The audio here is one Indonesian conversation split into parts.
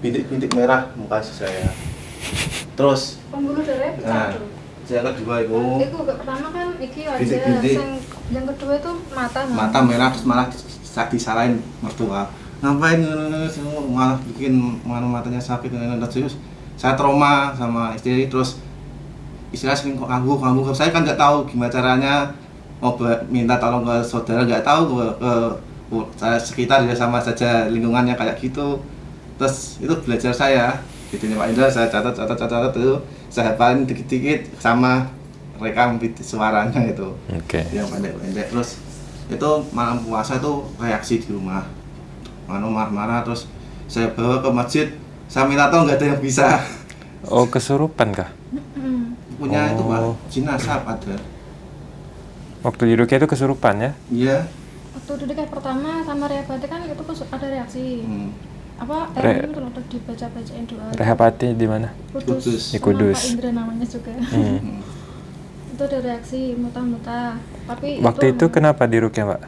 bintik-bintik merah muka saya terus pembuluh darah nah pecah tuh. yang kedua itu gak pertama kan iki aja, Bintik-bintik. yang, yang kedua itu mata. Mas. mata merah terus malah saat disalahin mertua ngapain malah bikin mana matanya sakit dan terus saya trauma sama istri terus istilah sering kok kambuh kambuh saya kan nggak tahu gimana caranya mau minta tolong ke saudara nggak tahu ke, ke ke sekitar ya sama saja lingkungannya kayak gitu terus itu belajar saya gitu Pak Indra saya catat catat catat, catat itu saya hafalin dikit-dikit sama rekam suaranya itu Oke. yang pendek-pendek terus itu malam puasa itu reaksi di rumah Manu marah-marah terus saya bawa ke masjid saya minta tolong nggak ada yang bisa Oh, kesurupan kah? Punya itu pak Oh. jenazah ada Waktu di Rukia itu kesurupan ya? iya Waktu duduk kayak pertama sama rehabati kan itu ada reaksi. hmm. Apa Re- itu loh dibaca-bacain doa. Rehapati di mana? Kudus. Kudus. Di Kudus. Pak Indra namanya juga. Hmm. Itu ada reaksi muta-muta. Tapi Waktu itu emang- kenapa di Rukia, Mbak?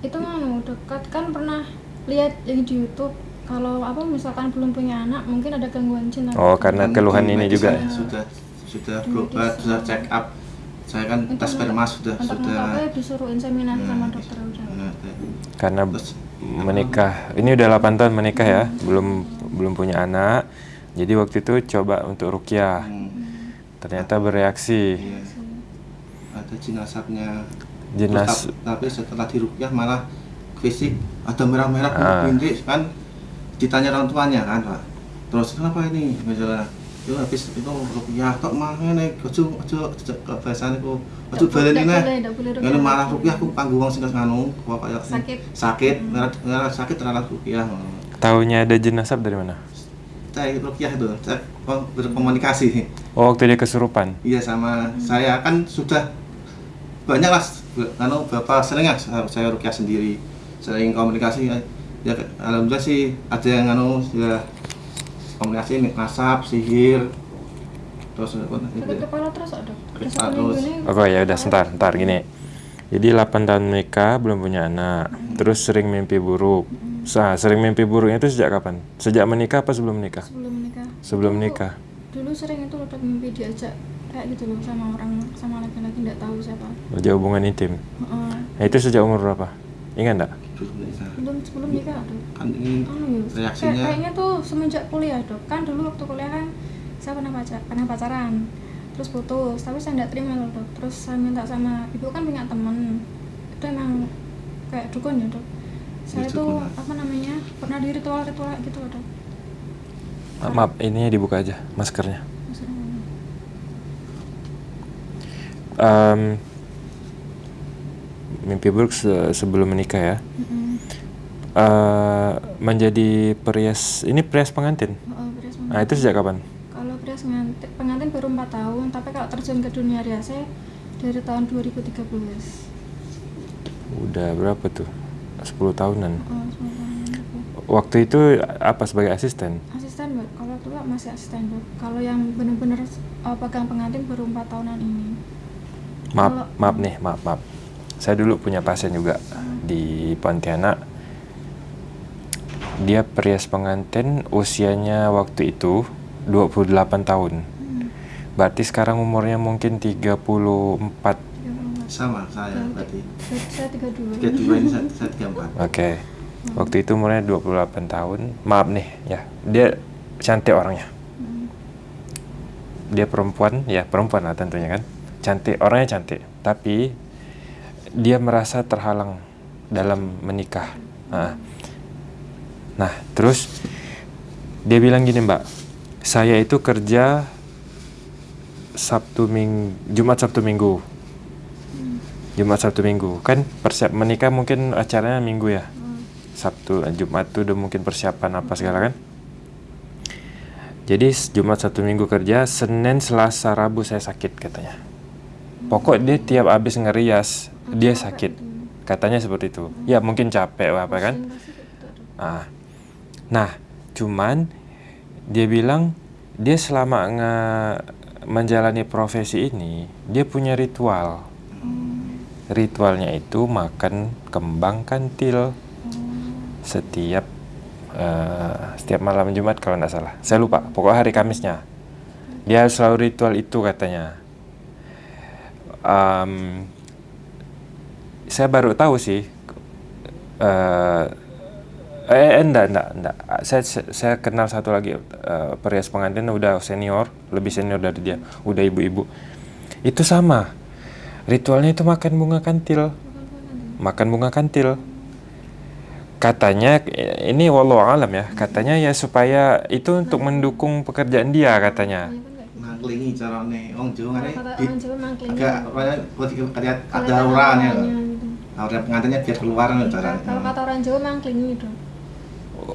itu nganu dekat kan pernah lihat yang di YouTube kalau apa misalkan belum punya anak mungkin ada gangguan jin Oh, karena Kan keluhan ini juga. saya sudah sudah berobat medis. sudah check up saya kan Itu tes sperma sudah sudah disuruh inseminasi sama Nah, dokter udah nah, Karena terus menikah. Ini udah 8 tahun menikah ya, belum belum punya anak. Jadi waktu itu coba untuk Rukia. hmm, Ternyata bereaksi. iya. ada jenazahnya Jenas tap- tapi setelah dirukyah malah fisik ada merah-merah Ah. kan ditanya orang tuanya kan pak terus kenapa ini misalnya itu habis itu rukyah tok mah ini ojo ojo kebiasaan itu ojo Nggak balen boleh- ini nggak boleh rukyah ini malah lagi. rukyah aku panggung sing nganu kok kayak Sakit. sakit merah merah sakit terlalu rukyah Taunya ada jenazah dari mana? saya rukyah itu saya berkomunikasi Oh, waktu dia kesurupan. iya sama saya kan sudah banyak lah anu bapak sering ya saya, rukyah sendiri sering komunikasi ya, ya alhamdulillah sih ada yang anu sudah komunikasi nih asap sihir terus apa sakit itu kepala terus ada terus. Oke ya udah sebentar, sebentar gini. Jadi 8 tahun menikah belum punya anak, terus sering mimpi buruk. Sa, sering mimpi buruknya itu sejak kapan? Sejak menikah apa sebelum menikah? sebelum menikah Sebelum Dulu- menikah. dulu sering itu udah mimpi diajak kayak gitu loh sama orang sama laki-laki nggak tahu siapa Berjauh hubungan intim. Heeh. Nah, itu sejak umur berapa? Ingat bisa. belum sebelum nikah ada kan ini anu ya Reaksinya? kayak- kayaknya tuh semenjak kuliah dok. Kan dulu waktu kuliah kan saya pernah pacar pernah pacaran terus putus. Tapi saya nggak terima loh dok. Terus saya minta sama ibu kan punya temen itu emang kayak dukun ya dok. Saya Ya, tuh apa namanya pernah di ritual ritual gitu loh dok. Ma- Maaf, ininya dibuka aja maskernya. Em, mimpi buruk se- sebelum menikah ya. mm-mm. Eh, menjadi perias ini perias pengantin. Oh, beres Nah, banget. itu sejak kapan? kalau beres pengantin, pengantin baru 4 tahun tapi kalau terjun ke dunia riasnya dari tahun 2013 Udah berapa tuh? 10 tahunan. oh, 10 tahun lebih. Waktu itu apa sebagai asisten? asisten Mbak. kalau dulu masih asisten Mbak. kalau yang benar-benar uh, pegang pengantin baru empat tahunan ini Maaf, Kalau- maaf nih, maaf, maaf. Saya dulu punya pasien juga di Pontianak. Dia perias pengantin usianya waktu itu 28 tahun. hmm, Berarti sekarang umurnya mungkin 34. 34. sama saya Oke. berarti Saya- saya 32 tiga dua ini saya, saya tiga empat Oke. Waktu itu umurnya 28 tahun. Maaf nih, ya. Dia cantik orangnya. Hmm, Dia perempuan, ya perempuan lah tentunya kan. Cantik, orangnya cantik. Tapi dia merasa terhalang dalam menikah. Nah, nah terus dia bilang gini mbak, saya itu kerja Sabtu Minggu, Jumat Sabtu Minggu. Jumat Sabtu Minggu kan persiap menikah mungkin acaranya Minggu ya. hmm, Sabtu eh, Jumat tuh udah mungkin persiapan apa segala kan jadi Jumat satu minggu kerja Senin Selasa Rabu saya sakit katanya pokok dia tiap habis ngerias dia sakit katanya seperti itu ya mungkin capek apa kan Pusing pasti kayak gitu, Dok. Ah. Nah, cuman dia bilang dia selama nge- menjalani profesi ini, dia punya ritual. Ritualnya itu makan kembang kantil setiap eh, setiap malam Jumat kalau nggak salah. Saya lupa. Pokoknya hari Kamisnya. Dia selalu ritual itu katanya. Em, saya baru tahu sih. eh eh enggak, enggak, enggak. Saya saya kenal satu lagi eh, perias pengantin udah senior, lebih senior dari dia, udah ibu-ibu. Itu sama. Ritualnya itu makan bunga kantil. Makan bunga kantil. Katanya eh, ini wallahu alam ya. Katanya ya supaya itu untuk mendukung pekerjaan dia katanya. Mangklingi carane wong Jawa ngene. Agak ya, kalau ada ada Gitu. Aura pengantinnya biar keluar nih caranya. Kalau kata orang Jawa mangklingi dong.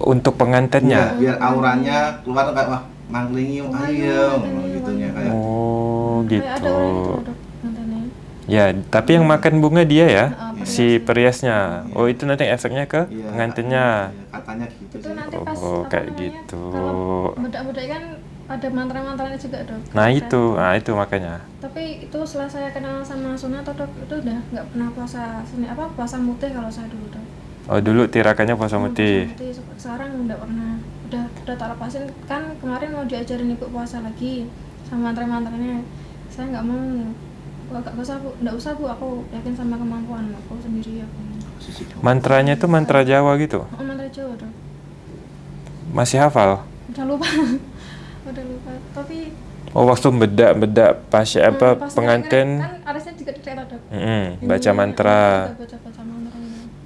Untuk pengantinnya. Iya, biar auranya keluar kayak wah mangklingi Oh, ayo iya, gitunya wangi. kayak Oh, Kayak ada gitu. orang itu dok katanya. Ya, tapi yang makan bunga dia ya, Ah, si periasnya. Oh, itu nanti efeknya ke Iya, pengantinnya. iya, katanya gitu Itu sih. nanti pas Oh, kayak namanya, gitu. Kalau bedak-bedak kan ada mantra-mantranya juga dok. Nah, Ada. itu. Nah, itu makanya. Tapi itu setelah saya kenal sama Sunato dok, itu udah nggak pernah puasa seni apa puasa mutih kalau saya dulu dok. Oh, dulu tirakannya puasa Hmm, mutih. Sekarang nggak pernah. Udah udah tak lepasin kan kemarin mau diajarin ibu puasa lagi sama mantra-mantranya. Saya nggak mau. Nggak usah bu, nggak usah bu. Aku yakin sama kemampuan aku sendiri aku. Mantranya itu mantra Jawa gitu. Oh, mantra Jawa dok. Masih hafal? Udah lupa. udah lupa. Tapi Oh, waktu bedak-bedak pas apa hmm, pas pengantin kan juga mm, baca Ini, mantra. gitu.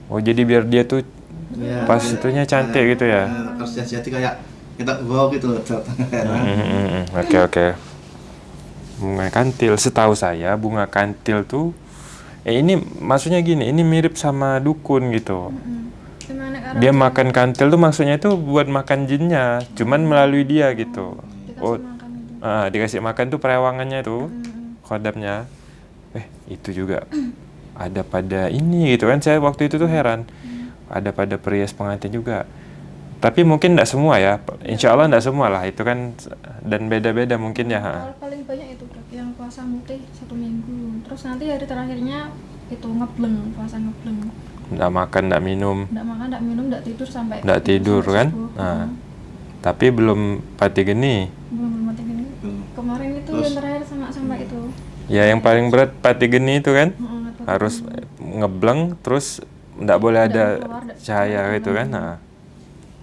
Oh, jadi biar dia tuh Iya. pas itunya cantik gitu ya. Iya, Harus jadi kayak kita wow gitu loh. Oke, oke. Bunga kantil, setahu saya bunga kantil tuh eh ini maksudnya gini, ini mirip sama dukun gitu. Mm. Karena Dia makan kantil tuh maksudnya itu buat makan jinnya, cuman melalui dia gitu. dikasih Oh, makan ah, dikasih makan tuh perewangannya tuh, Mm. khodamnya. Eh, itu juga ada pada ini gitu kan. Saya waktu itu tuh heran. Ada pada perias pengantin juga. Tapi mungkin tidak semua ya. Insya Allah tidak semua lah. Itu kan dan beda-beda mungkin ya. ha. Kalau paling banyak itu yang puasa mutih satu minggu. Terus nanti hari terakhirnya itu ngebleng puasa ngebleng. Nggak makan, nggak minum, Nggak makan, nggak minum, nggak tidur sampai nggak tidur sampai kan. subuh. Nah, Mm. tapi belum pati geni. belum belum mati gini. Belum. Kemarin itu Terus? yang terakhir sama sama itu. Ya yang paling berat pati geni itu kan. Mm, tahu. Harus ngebleng terus nggak boleh Nggak ada keluar, cahaya nggak gitu kan. keluar. Nah,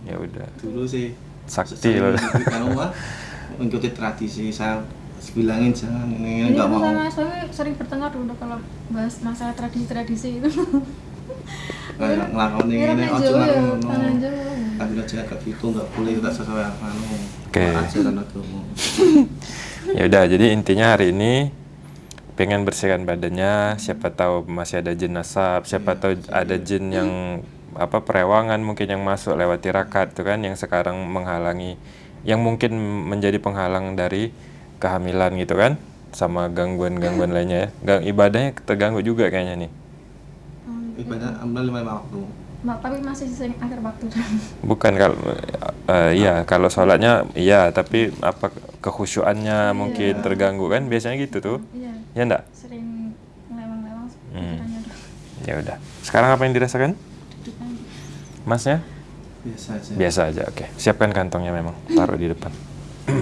ya udah. Dulu sih Sakti loh. mengikuti tradisi saya bilangin jangan nggak aku mau. sama suami sering bertengkar dulu kalau bahas masalah tradisi-tradisi itu. Kayak Ini ini orang ojo ngono. Tapi aja kayak gitu nggak boleh tidak sesuai anu. Oke. Ajaran agama. Ya udah, jadi intinya hari ini pengen bersihkan badannya, siapa tahu masih ada jin nasab, siapa tahu ada jin yang apa perewangan mungkin yang masuk lewat tirakat itu kan yang sekarang menghalangi yang mungkin menjadi penghalang dari kehamilan gitu kan sama gangguan-gangguan lainnya ya. Gang ibadahnya terganggu juga kayaknya nih. Hmm, Ibadah ambil lima waktu. Ma- tapi masih sering akhir waktu Bukan kalau eh, iya kalau sholatnya iya tapi apa kekhusyuannya mungkin terganggu kan biasanya gitu tuh. iya Ya enggak? sering ngelewang-lewang Hmm. Ya udah. Sekarang apa yang dirasakan? Masnya? Biasa aja. Biasa aja, oke. Siapkan kantongnya memang, taruh di depan.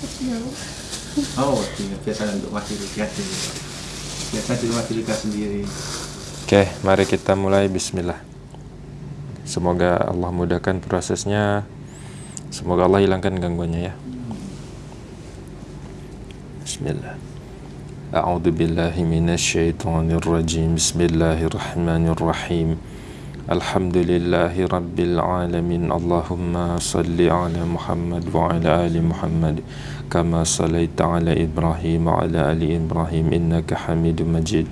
Kecil. Oh, iya, biasa untuk masih lihat Biasa di Dilika sendiri. Oke, mari kita mulai bismillah. Semoga Allah mudahkan prosesnya. Semoga Allah hilangkan gangguannya ya. Bismillah. A'udzu billahi minasyaitonir rajim. Bismillahirrahmanirrahim. Alhamdulillahi الحمد لله رب العالمين اللهم صل على محمد وعلى آل محمد كما صليت على إبراهيم وعلى آل إبراهيم إنك حميد مجيد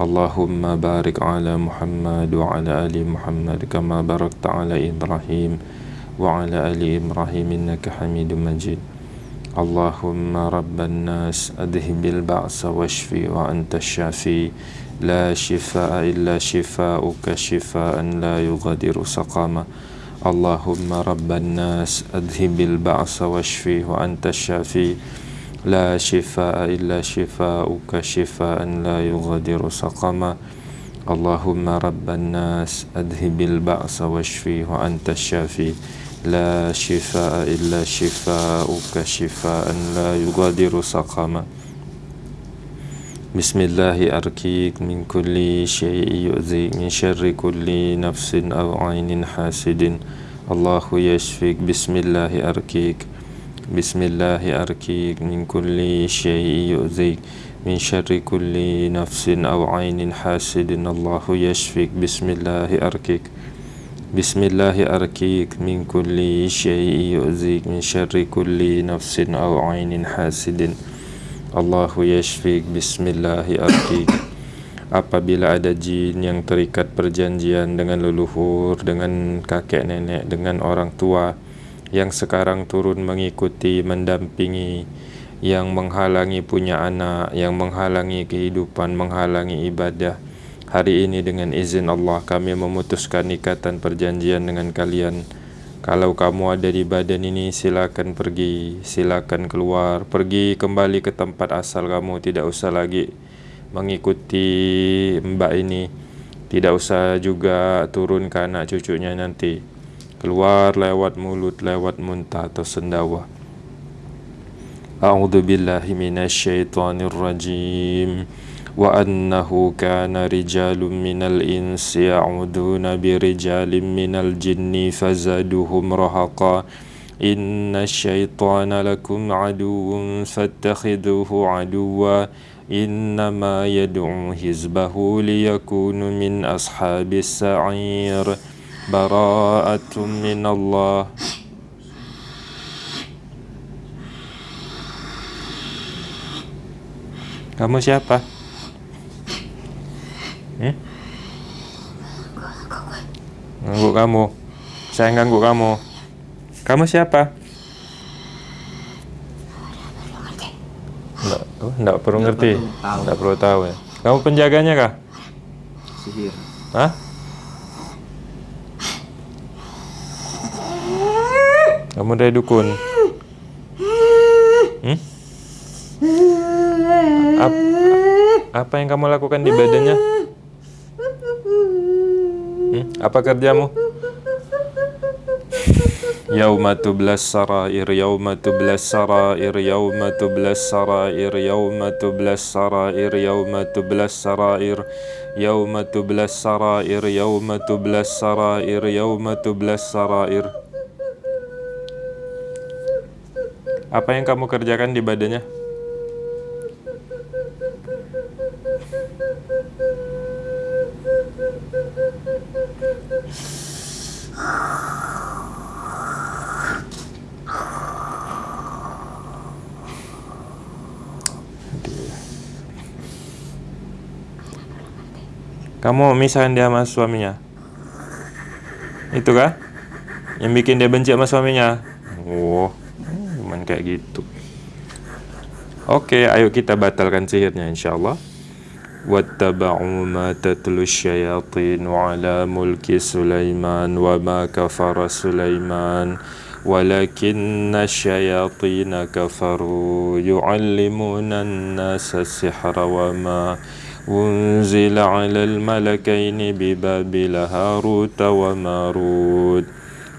اللهم بارك على محمد وعلى آل محمد كما باركت على إبراهيم وعلى آل إبراهيم إنك حميد مجيد اللهم رب الناس أذهب البعث واشفي وأنت الشافي لا شفاء إلا شفاءك شفاء لا يغادر سقما اللهم رب الناس أذهب البعث واشفيه وأنت الشافي. لا شفاء إلا شفاءك شفاء لا يغادر سقما اللهم رب الناس أذهب البعث واشفيه وأنت الشافي. لا شفاء إلا شفاءك شفاء لا يغادر سقما بسم الله أركيك من كل شيء يؤذي من شر كل نفس أو عين حاسد الله يشفيك بسم الله أركيك بسم الله أركيك من كل شيء يؤذي من شر كل نفس أو عين حاسد الله يشفيك بسم الله أركيك بسم الله أركيك من كل شيء يؤذيك من شر كل نفس أو عين حاسد Allahu yashfik bismillahi arkik Apabila ada jin yang terikat perjanjian dengan leluhur, dengan kakek nenek, dengan orang tua Yang sekarang turun mengikuti, mendampingi Yang menghalangi punya anak, yang menghalangi kehidupan, menghalangi ibadah Hari ini dengan izin Allah kami memutuskan ikatan perjanjian dengan kalian. Kalau kamu ada di badan ini silakan pergi, silakan keluar, pergi kembali ke tempat asal kamu, tidak usah lagi mengikuti mbak ini. Tidak usah juga turun ke anak cucunya nanti. Keluar lewat mulut, lewat muntah atau sendawa. A'udzu rajim. وأنه كان رجال من الإنس يعودون برجال من الجن فزادوهم رهقا. إن الشيطان لكم عدو فاتخذوه عدوا. إنما يدعو حزبه ليكون من أصحاب السعير. براءة من الله. Kamu siapa? Ganggu kamu. Saya ganggu kamu. Kamu siapa? Enggak, oh, enggak perlu Enggak ngerti. perlu. Enggak perlu tahu ya. Kamu penjaganya kah? Sihir. Hah? Kamu dari dukun? Hmm? Ap- apa yang kamu lakukan di badannya? Apa kerjamu? Yauma tublas sarair yauma tublas sarair yauma tublas sarair yauma tublas sarair yauma tublas sarair yauma tublas sarair yauma tublas sarair yauma tublas sarair Apa yang kamu kerjakan di badannya? Kamu misahin dia sama suaminya? Itu kah? Yang bikin dia benci sama suaminya? Oh, cuman kayak gitu. Oke, ayo kita batalkan sihirnya insyaallah. واتبعوا ما تتلو الشياطين على ملك سليمان وما كفر سليمان ولكن الشياطين كفروا يعلمون الناس السحر وما أنزل على الملكين ببابل هاروت وماروت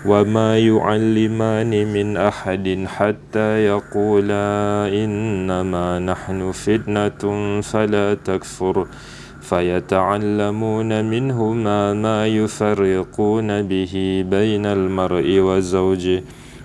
وما يعلمان من أحد حتى يقولا إنما نحن فتنة فلا تكفر فيتعلمون منهما ما يفرقون به بين المرء وزوجه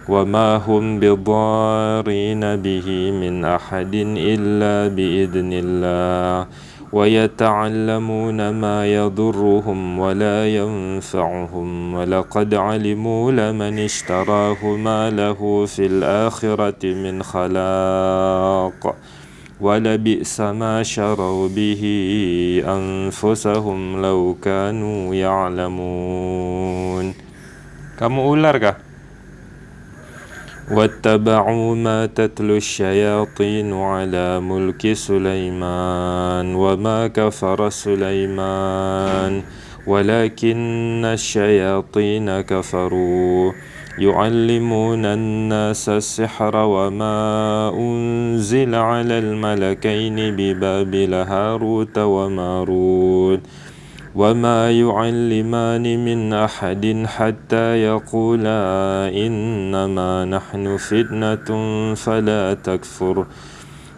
وما هم بضارين به من أحد إلا بإذن الله ويتعلمون ما يضرهم ولا ينفعهم. ولقد علموا لمن اشتراه ما له في الآخرة من خلاق. ولبئس ما شروا به أنفسهم لو كانوا يعلمون. Kamu ular? واتبعوا ما تتلو الشياطين على ملك سليمان وما كفر سليمان ولكن الشياطين كفروا. يعلمون الناس السحر وما أنزل على الملكين ببابل هاروت وماروت. وما يعلمان من أحد حتى يقولا إنما نحن فتنة فلا تكفر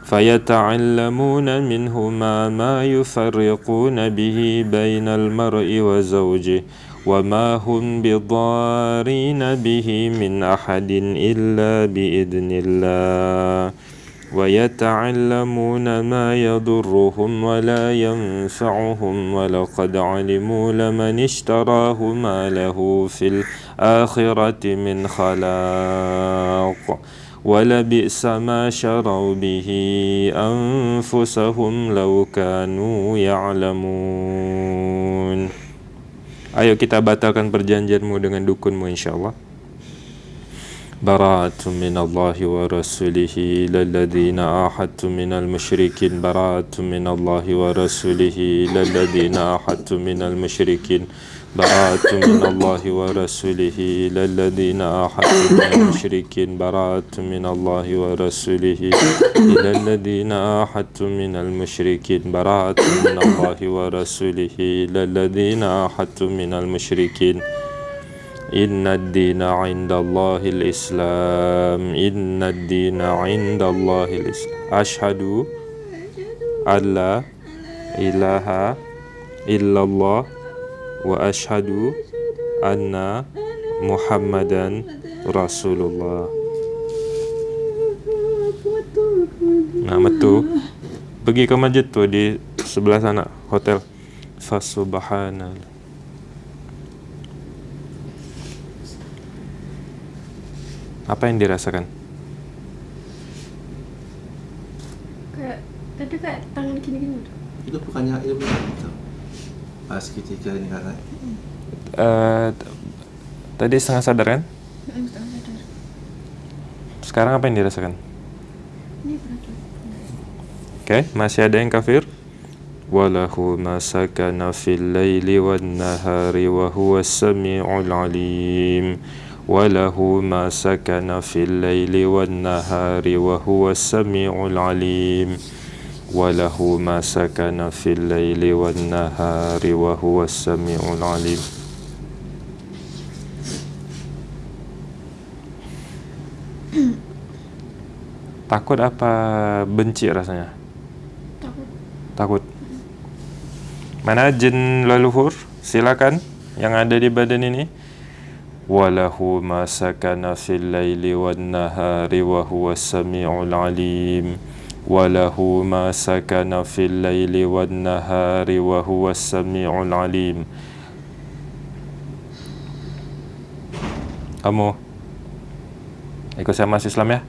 فيتعلمون منهما ما يفرقون به بين المرء وزوجه وما هم بضارين به من أحد إلا بإذن الله ويتعلمون ما يضرهم ولا ينفعهم ولقد علموا لمن اشتراه ما له في الآخرة من خلاق ولبئس ما شروا به أنفسهم لو كانوا يعلمون. Ayo kita batalkan perjanjianmu dengan dukunmu insyaAllah براءة من الله ورسوله إلى الذين آحدت من المشركين. براءة من الله ورسوله إلى الذين آحدت من المشركين. براءة من الله ورسوله إلى الذين آحدت من المشركين. براءة من الله ورسوله إلى الذين آحدت من المشركين. براءة من الله ورسوله إلى الذين آحدت من المشركين. إن الدين عند الله الإسلام إن الدين عند الله الإسلام أشهد أن لا إله إلا الله وأشهد أن محمدا رسول الله Nah, metu pergi ke masjid tu di sebelah sana hotel. Fasubhanallah. Apa yang dirasakan? kayak tadi kayak tangan gini-gini itu bukannya ilmu itu pas ketika ini Eh, t- tadi setengah sadar kan? Setengah sadar Sekarang apa yang dirasakan? ini berat. Oke, masih ada yang kafir? Walahu ma sakana fil laili wan nahari wa huwa samiul alim. Walahu ma sakana fil laili wan nahari wa huwa samiul alim. Takut apa benci rasanya? takut Takut. Mana jin leluhur? Silakan yang ada di badan ini. Laili wan nahari wa huwa samiul alim. Walahu ma sakana fil laili wan nahari wa huwa samiul alim. Kamu ikut saya Islam ya?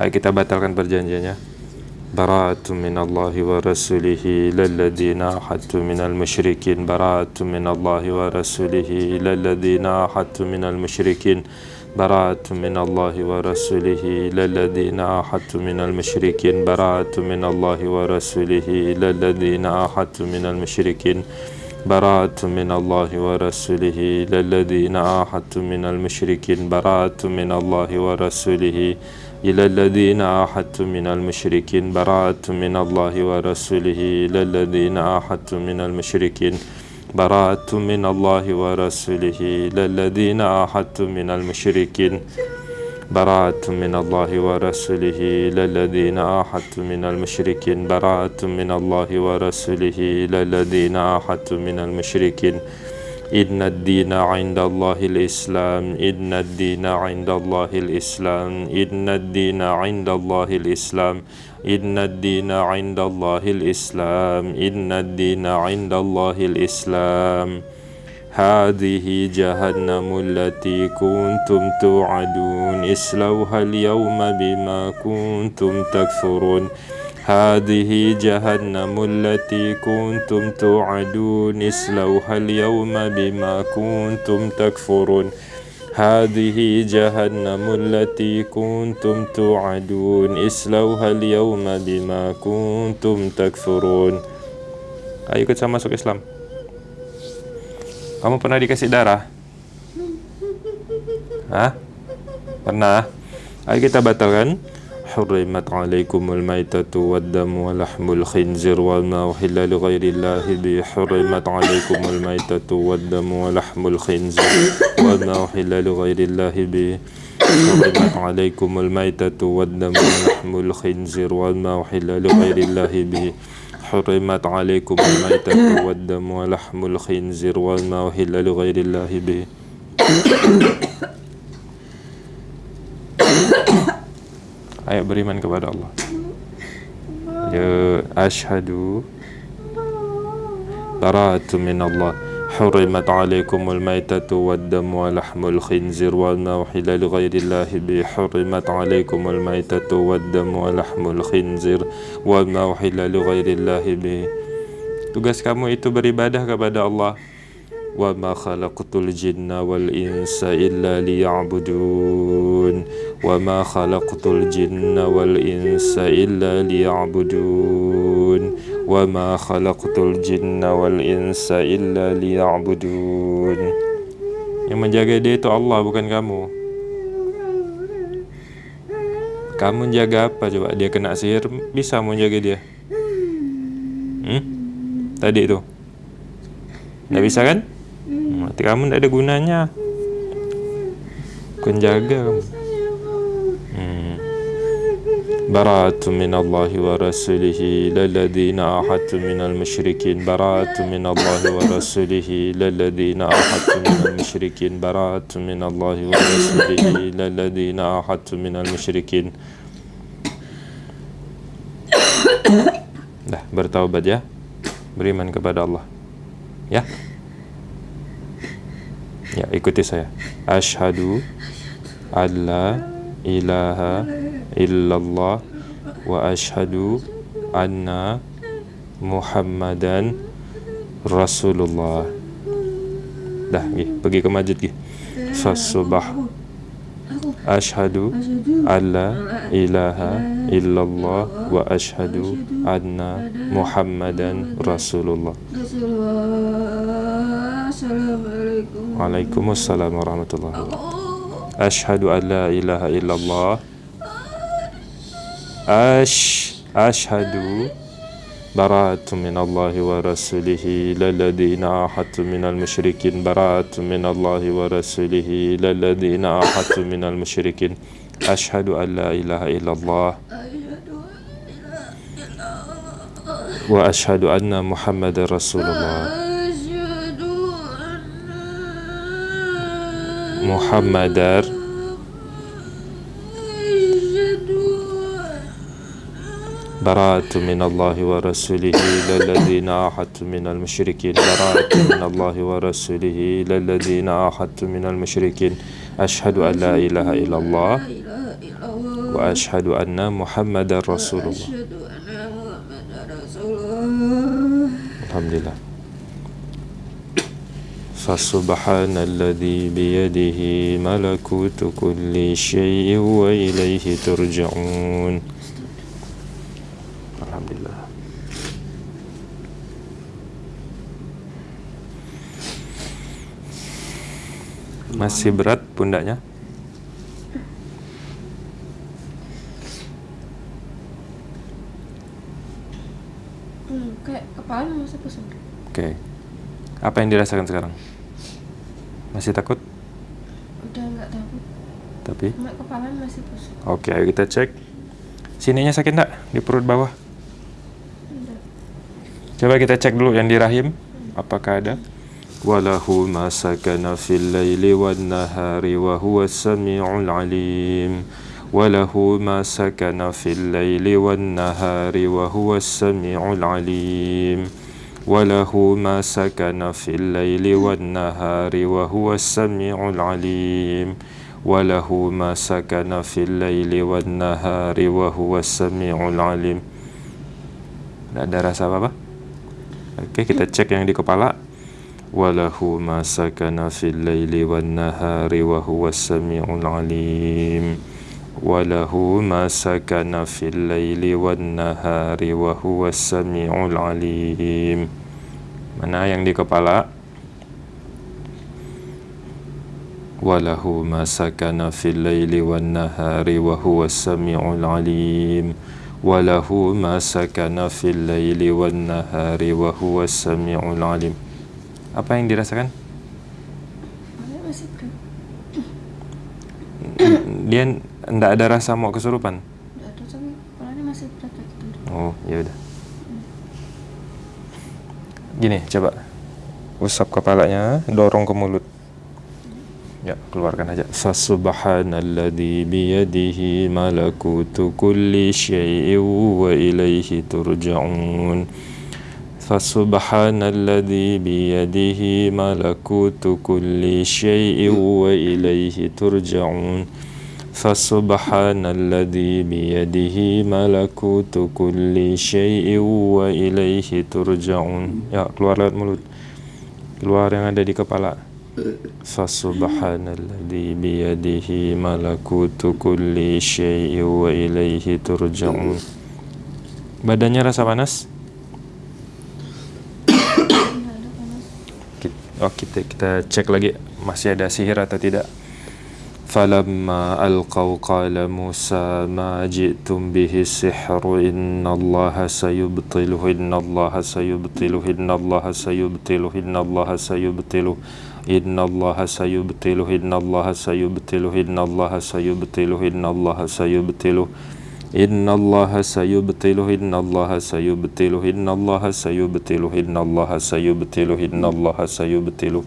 Ayo kita batalkan perjanjiannya. براءة من الله ورسوله إلى الذين عاهدت من المشركين. براءة من الله ورسوله إلى الذين عاهدت من المشركين. براءة من الله ورسوله إلى الذين عاهدت من المشركين. براءة من الله ورسوله إلى الذين عاهدت من المشركين. براءة من الله ورسوله إلى الذين عاهدت من المشركين. براءة من الله ورسوله إلى الذين عاهدت من المشركين براءة من الله ورسوله. إلى الذين عاهدت من المشركين براءة من الله ورسوله. إلى الذين عاهدت من المشركين براءة من الله ورسوله. إلى الذين عاهدت من المشركين براءة من الله ورسوله. إلى الذين عاهدت من المشركين إن الدين عند الله الإسلام إن الدين عند الله الإسلام إن الدين عند الله الإسلام إن الدين عند الله الإسلام إن الدين عند الله الإسلام. هذه جهنم التي كنتم توعدون اصلوها اليوم بما كنتم تكفرون. هذه جهنم التي كنتم توعدون اصلوها اليوم بما كنتم تكفرون هذه جهنم التي كنتم توعدون اصلوها اليوم بما كنتم تكفرون Ayo ikut saya masuk Islam Kamu pernah dikasih darah? Hah? Pernah? Ayo kita batalkan حرمت عليكم الميتة والدم ولحم الخنزير وما أحل لغير الله به حرمت عليكم الميتة والدم ولحم الخنزير وما أحل لغير الله به حرمت عليكم الميتة والدم ولحم الخنزير وما أحل لغير الله به حرمت عليكم الميتة والدم ولحم الخنزير وما أحل لغير الله به Ayo beriman kepada Allah. Ya ashadu bara'atu min Allah. حرمت عليكم الميتة والدم ولحم الخنزير وما أحل لغير الله به حرمت عليكم الميتة والدم ولحم الخنزير وما أحل لغير الله به Tugas kamu itu beribadah kepada Allah وما خلقت الجن والإنس إلا ليعبدون وما خلقت الجن والإنس إلا ليعبدون وما خلقت الجن والإنس إلا ليعبدون Yang menjaga dia itu Allah bukan kamu Kamu jaga apa coba? Dia kena sihir bisa menjaga dia hmm? Tadi itu Tidak bisa kan? Mati kamu tidak ada gunanya. Kau jaga kamu. Hmm. برأت من الله ورسوله للذين أحدت من المشركين برأت من الله ورسوله للذين أحدت من المشركين برأت من الله ورسوله للذين أحدت من المشركين Dah bertaubat ya Beriman kepada Allah Ya Ya, ikuti saya. Ashadu alla ilaha illallah wa ashadu anna Muhammadan Rasulullah. Dah, gih, pergi ke masjid gih. Fasubah. Ashadu alla ilaha illallah wa ashadu anna Muhammadan Rasulullah. السلام عليكم. وعليكم السلام ورحمة الله أشهد أن لا إله إلا الله. أش أشهد براءة من الله ورسوله للذين أحد من المشركين. براءة من الله ورسوله للذين أحد من المشركين. أشهد أن لا إله إلا الله. وأشهد أن محمد رسول الله. Muhammadar براءة من الله ورسوله للذين عاهدت من المشركين. براءة من الله ورسوله للذين عاهدت من المشركين. أشهد أن لا إله إلا الله وأشهد أن محمدا رسول الله. الحمد لله. فسبحان الذي بيده ملكوت كل شيء وإليه ترجعون الحمد لله Masih berat pundaknya? Hmm, kayak kepala masih pusing. Oke. Apa yang dirasakan sekarang? Masih takut? Udah nggak takut. Tapi Cuma kepala masih pusing. Oke, ayo kita cek. Sininya sakit enggak? Di perut bawah? Coba kita cek dulu yang di rahim. Apakah ada? Walahu ma sakana fil laili wan nahari wa huwa samiul alim. Walahu ma sakana fil laili wan nahari wa huwa laili wan nahari wa huwa samiul alim. Walahu ma sakana fil laili wan nahari wa huwa samiul alim. Tidak ada rasa apa-apa? Oke, kita cek yang di kepala. Walahu ma sakana fil laili wan nahari wa huwa samiul alim. وله ما سكن في الليل والنهار وهو السميع العليم. Mana yang di kepala? walahu ma sakana fil laili wan nahari wa huwa samiul alim walahu ma sakana fil laili wan nahari wa huwa samiul alim apa yang dirasakan dia tidak ada rasa mau kesurupan? Nggak ada tapi kepalanya masih berat gitu oh ya udah. Gini coba. Usap kepalanya dorong ke mulut. Ya keluarkan aja. Fasubhanalladzi biyadihi malakutu kulli syai'in wa ilaihi turja'un. Fasubhanalladzi biyadihi malakutu kulli syai'in wa ilaihi turja'un fasubhanalladzi biyadihi malakutu kulli syai'in wa ilaihi turja'un ya keluar lewat mulut. Keluar yang ada di kepala. Fasubhanalladzi biyadihi malakutu kulli syai'in wa ilaihi turja'un Badannya rasa panas? Panas Oh kita, kita cek lagi. Masih ada sihir atau tidak فلما ألقوا قال موسى ما جئتم به السحر إن الله سيبطله إن الله سيبطله إن الله سيبطله إن الله سيبطله إن الله سيبطله إن الله سيبطله إن الله سيبطله إن الله سيبطله إن الله سيبطله إن الله سيبطله إن الله سيبطله إن الله سيبطله إن الله سيبطله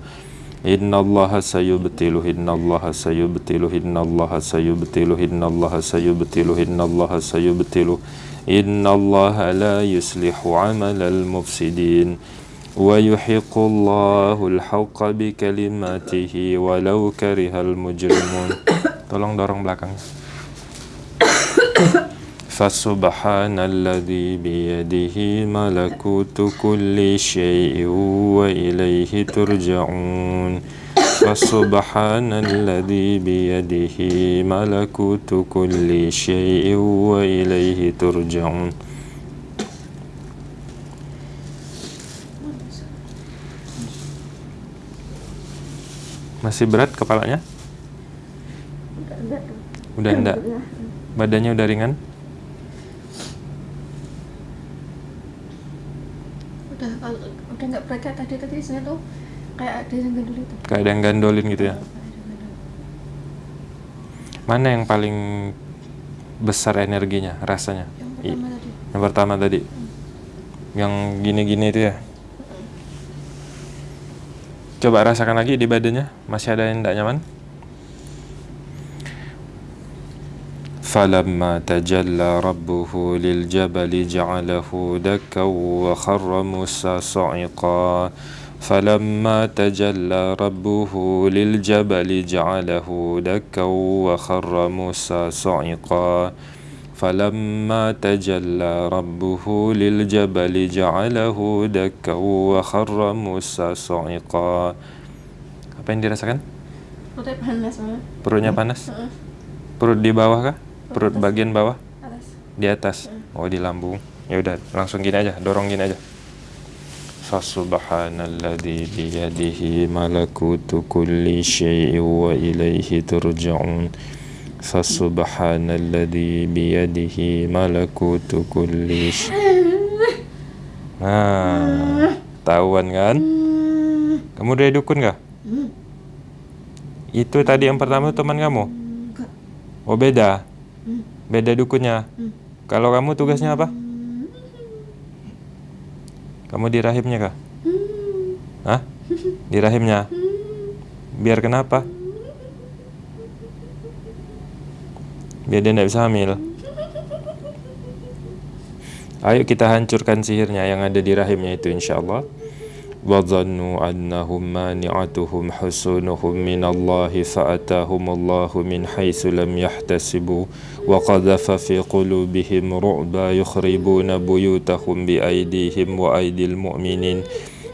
إن الله سيبطله إن الله سيبطله إن الله سيبطله إن الله سيبطله إن الله سيبطله إن الله لا يصلح عمل المفسدين ويحق الله الحق بكلماته ولو كره المجرمون tolong dorong belakangnya. فسبحان الذي بيده ملكوت كل شيء وإليه ترجعون فسبحان الذي بيده ملكوت كل شيء وإليه ترجعون Masih berat kepalanya? Udah enggak tuh Udah enggak? Badannya udah ringan? Udah kalau udah nggak berat kayak tadi tadi saya tuh kayak ada yang gendul itu Kayak ada yang gandolin gitu ya? Mana yang paling besar energinya, rasanya? Yang pertama tadi Yang pertama tadi. Yang gini-gini itu ya. Coba rasakan lagi di badannya, masih ada yang tidak nyaman? فلما تجلى ربه للجبل جعله دكا وخر موسى صعقا فلما تجلى ربه للجبل جعله دكا وخر موسى صعقا فلما تجلى ربه للجبل جعله دكا وخر موسى صعقا apa yang dirasakan perutnya panas malah perutnya panas Heeh. perut di bawah kah Perut atas. bagian bawah atas di atas oh di lambung ya udah langsung gini aja dorong gini aja Fasubhanalladzi biyadihi malakutu kulli syai'in wa ilaihi turja'un Fasubhanalladzi biyadihi malakutu kulli Nah, tahuan kan? Kamu dari dukun gak? Itu tadi yang pertama teman kamu? Oh beda? Beda dukunnya? Kalau kamu tugasnya apa? Kamu di rahimnya kah? Hah? Di rahimnya? Biar kenapa? Biar dia tidak bisa hamil Ayo kita hancurkan sihirnya yang ada di rahimnya itu insyaAllah وظنوا أنهم مانعتهم حصونهم من الله فأتاهم الله من حيث لم يحتسبوا. وقذف في قلوبهم رعبا يخربون بيوتهم بأيديهم وأيدي المؤمنين.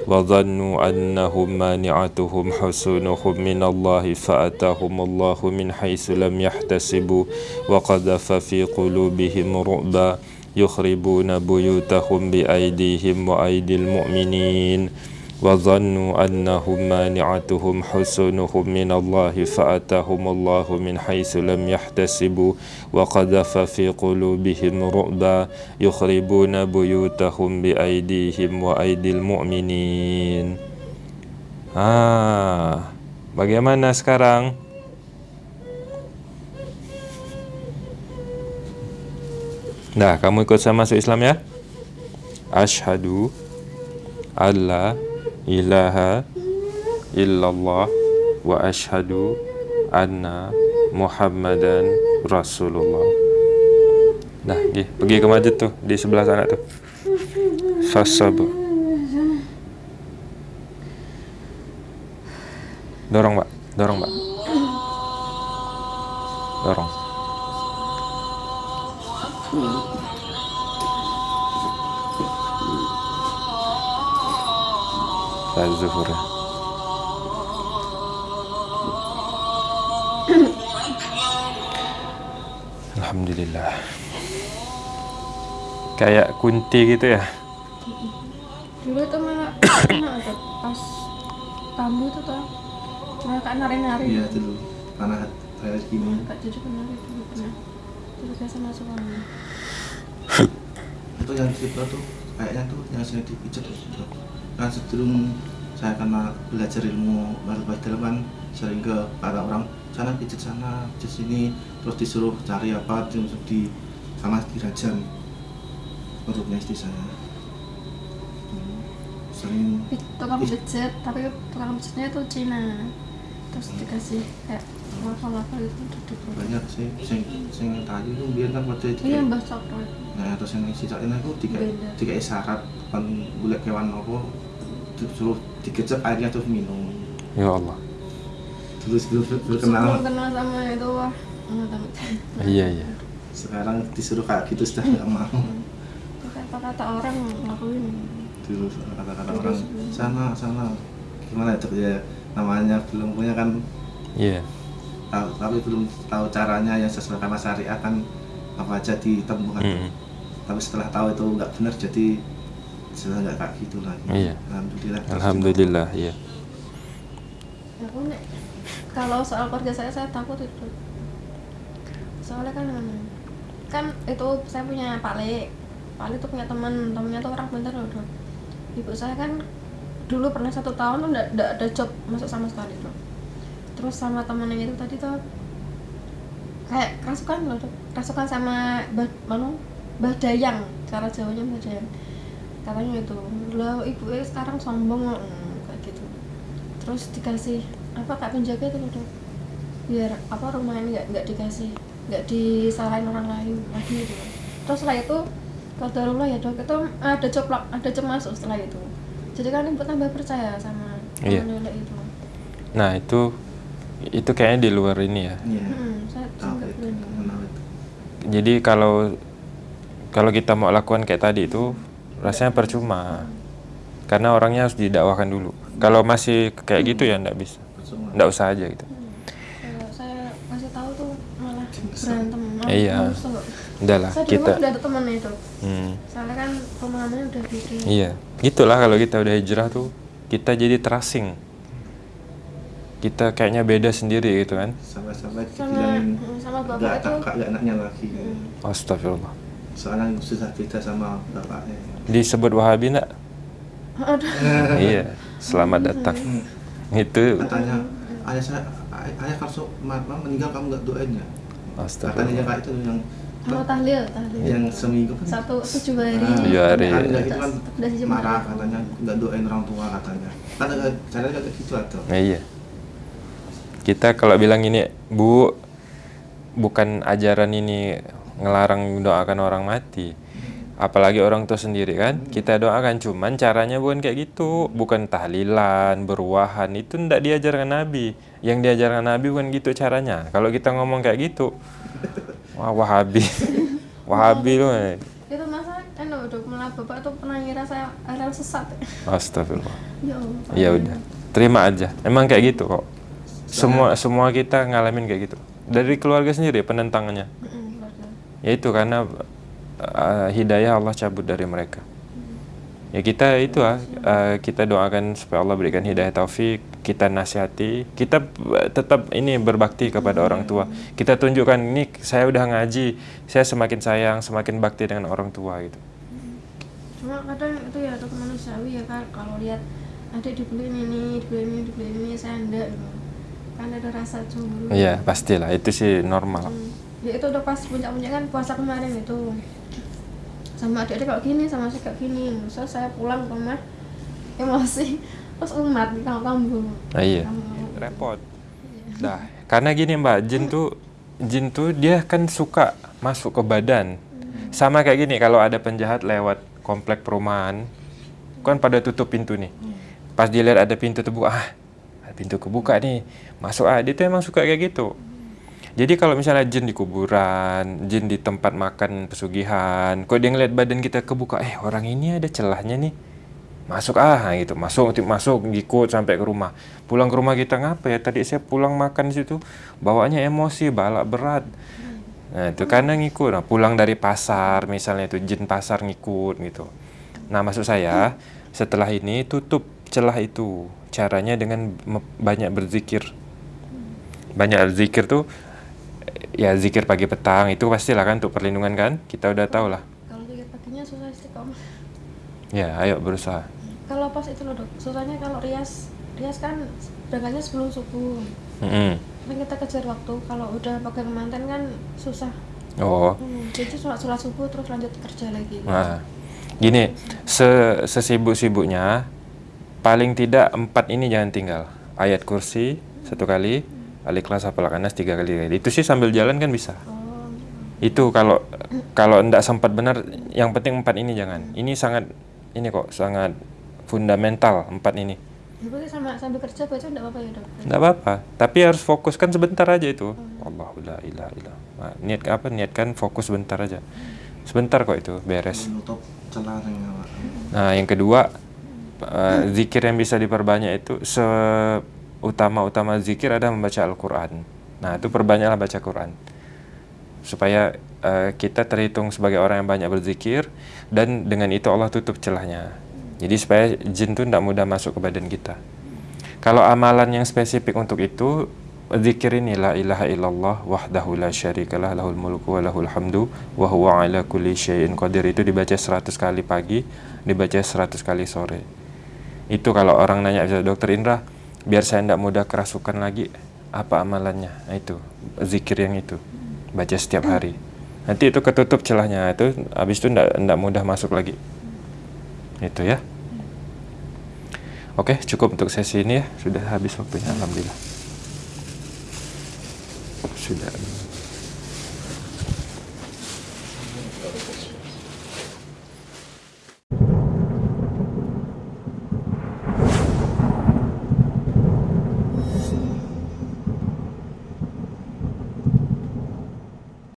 وظنوا أنهم مانعتهم حصونهم من الله فأتاهم الله من حيث لم يحتسبوا. وقذف في قلوبهم رعبا يخربون بيوتهم بأيديهم وأيدي المؤمنين. وظنوا أنهم مانعتهم حسنهم من الله فأتاهم الله من حيث لم يحتسبوا وقذف في قلوبهم رعبا يخربون بيوتهم بأيديهم وأيدي المؤمنين Ah, bagaimana sekarang? Nah, kamu ikut saya masuk Islam ya? Ashadu alla ilaha illallah wa ashadu anna Muhammadan Rasulullah. Nah, pergi, pergi ke masjid tuh di sebelah sana tuh. Sasabu. Dorong, Mbak. Dorong, Mbak. Dorong. Saat zuhur. Alhamdulillah. Kayak kunti gitu ya. dulu itu malah tuh pas tamu itu tuh. Malah kak nari-nari. Iya dulu. Karena saya gini. Kak Cucu nari dulu pernah. Terus biasa masuk itu yang cerita tuh kayaknya tuh yang saya dipijat itu kan sebelum saya kena belajar ilmu baru baik dalam kan sering ke kata orang sana pijat sana pijat sini terus disuruh cari apa terus di sama dirajam perutnya istri saya. Sering tukang pijet tapi tukang pijetnya itu Cina. Terus dikasih kayak lava-lava itu duduk. Banyak sih sing sing tadi itu biar kan pada iya mbah coklat nah terus yang si ini aku tiga tiga isyarat kan boleh kewan apa disuruh dikecap airnya terus minum. Ya Allah. terus belum belum sebelum kenal sama itu wah Iya, iya. sekarang disuruh kayak gitu sudah nggak mau. Itu kata kata orang ngelakuin. Dulu kata-kata orang. Sana sana. Gimana itu ya namanya belum punya kan? Iya. tahu tapi belum tahu caranya yang sesuai sama syariat kan apa aja ditempuh kan? Mm. tapi setelah tahu itu nggak benar jadi sudah nggak kayak gitu lagi Iya. alhamdulillah. Alhamdulillah, iya. aku nek kalau soal keluarga saya saya takut itu. Soalnya kan kan itu saya punya Pak Le Pak Le tuh punya teman temennya tuh orang pintar loh dok. Ibu saya kan dulu pernah satu tahun tuh nggak nggak ada job masuk sama sekali dok. Terus sama temennya itu tadi tuh kayak kerasukan loh dok. Kerasukan sama bah, mana bah dayang. Cara jawanya bah dayang katanya itu lah ibu sekarang sombong loh Hmm, kayak gitu. Terus dikasih apa kak penjaga itu loh dok? Biar apa rumah ini nggak nggak dikasih nggak disalahin orang lain lagi gitu. Terus setelah itu Qadarullah ya dok itu ada job ada masuk setelah itu. Jadi kan ibu tambah percaya sama Iya. nenek itu. Nah, itu itu kayaknya di luar ini ya. iya. Hmm, saya Jadi kalau kalau kita mau lakukan kayak tadi itu rasanya percuma. Karena orangnya harus didakwakan dulu. Kalau masih kayak gitu ya enggak bisa. Enggak usah aja gitu. Kalau saya kasih tahu tuh malah berantem Iya. saya di kita rumah udah ada temennya itu hmm, soalnya kan pemahamannya udah bikin iya. Gitulah kalau kita udah hijrah tuh kita jadi terasing. Kita kayaknya beda sendiri gitu kan. sampai-sampai sama dibilangin sama bapak nggak itu kakak nggak anaknya lagi Hmm. Astagfirullah. soalnya susah beda sama bapaknya Disebut Wahabi enggak? aduh iya. Selamat datang. Hmm. Itu katanya ayah saya ay- ayah kalau mama meninggal kamu nggak doain ya katanya Astagfirullah. yang kayak itu yang mau tahlil tahlil yang seminggu kan satu tujuh hari Nah, Tujuh hari. kan nggak gitu kan marah katanya nggak doain orang tua katanya kan caranya kayak gitu atau Nah, iya. Kita kalau bilang ini, Bu, bukan ajaran ini ngelarang doakan orang mati. Apalagi orang tua sendiri kan, kita doakan cuman caranya bukan kayak gitu, bukan tahlilan, berwahan itu ndak diajarkan Nabi. Yang diajarkan Nabi bukan gitu caranya. Kalau kita ngomong kayak gitu, wah Wahabi, Wahabi loh. itu masa anu udah malah bapak tuh pernah ngira saya aral sesat Astagfirullah. ya Ya udah, terima aja. Emang kayak gitu kok. Semua semua kita ngalamin kayak gitu. Dari keluarga sendiri penentangannya. Ya itu karena uh, hidayah Allah cabut dari mereka. ya kita itu ah eh, kita doakan supaya Allah berikan hidayah taufik kita nasihati kita eh, tetap ini berbakti kepada orang tua. Kita tunjukkan ini saya udah ngaji saya semakin sayang semakin bakti dengan orang tua gitu. Cuma kadang itu ya dok manusiawi ya kan kalau lihat adik dibeliin ini dibeliin ini dibeliin ini saya enggak gitu. Kan ada rasa cemburu. Iya pastilah. Itu sih normal. Hmm. ya itu udah pas puncak-puncak kan puasa kemarin itu sama adik-adik kalau gini sama saya kayak gini so saya pulang ke rumah emosi terus umat di kampung nah iya repot Nah, karena gini Mbak, jin tuh jin tuh dia kan suka masuk ke badan. Sama kayak gini kalau ada penjahat lewat komplek perumahan, kan pada tutup pintu nih. Pas dia lihat ada pintu terbuka, ah, ada pintu kebuka nih, masuk ah. Dia tuh emang suka kayak gitu. Jadi kalau misalnya jin di kuburan, jin di tempat makan pesugihan, kok dia ngeliat badan kita kebuka, eh orang ini ada celahnya nih. Masuk ah gitu. Masuk masuk ngikut sampai ke rumah. Pulang ke rumah kita ngapa ya? Tadi saya pulang makan di situ bawaannya emosi balak berat. Nah itu karena ngikut. Nah, pulang dari pasar misalnya itu jin pasar ngikut gitu. Nah maksud saya setelah ini tutup celah itu. Caranya dengan banyak berzikir. Banyak berzikir tuh ya zikir pagi petang itu pastilah kan untuk perlindungan kan? Kita udah tahu lah kalau pikir paginya susah istiqomah ya ayo berusaha. Kalau pas itu loh dok susahnya kalau rias. Rias kan berangkatnya sebelum subuh. Mm-mm. kan kita kejar waktu. Kalau udah pakai kemanten kan susah. Oh. Hmm, jadi sholat sholat subuh terus lanjut kerja lagi. Nah, gini, se sesibuk-sibuknya paling tidak empat ini jangan tinggal. Ayat kursi satu kali, al-ikhlas hafal anas tiga kali. Itu sih sambil jalan kan bisa. oh Itu kalau kalau enggak sempat benar, yang penting empat ini jangan. Ini sangat ini kok sangat fundamental empat ini. ya berarti sama sambil kerja baca enggak apa-apa ya dok Enggak apa-apa, tapi harus fokus kan sebentar aja itu. Allah la ilaha illallah. Nah, niat apa? Niatkan fokus sebentar aja. Sebentar kok itu beres. menutup celah yang Nah, yang kedua, eh, zikir yang bisa diperbanyak itu seutama-utama zikir ada membaca Al-Quran. Nah, itu perbanyaklah baca Quran. Supaya eh, kita terhitung sebagai orang yang banyak berzikir dan dengan itu Allah tutup celahnya. Jadi supaya jin itu tidak mudah masuk ke badan kita. Kalau amalan yang spesifik untuk itu, zikir ini la ilaha illallah wahdahu la syarikalah lahul mulku wa lahul hamdu wa huwa ala kulli syai'in qadir itu dibaca 100 kali pagi, dibaca 100 kali sore. Itu kalau orang nanya dokter Indra, biar saya tidak mudah kerasukan lagi, apa amalannya? Nah, itu zikir yang itu. Baca setiap hari. Nanti itu ketutup celahnya, itu habis itu tidak mudah masuk lagi. Itu ya. Oke, cukup untuk sesi ini ya. Sudah habis waktunya, alhamdulillah. Sudah.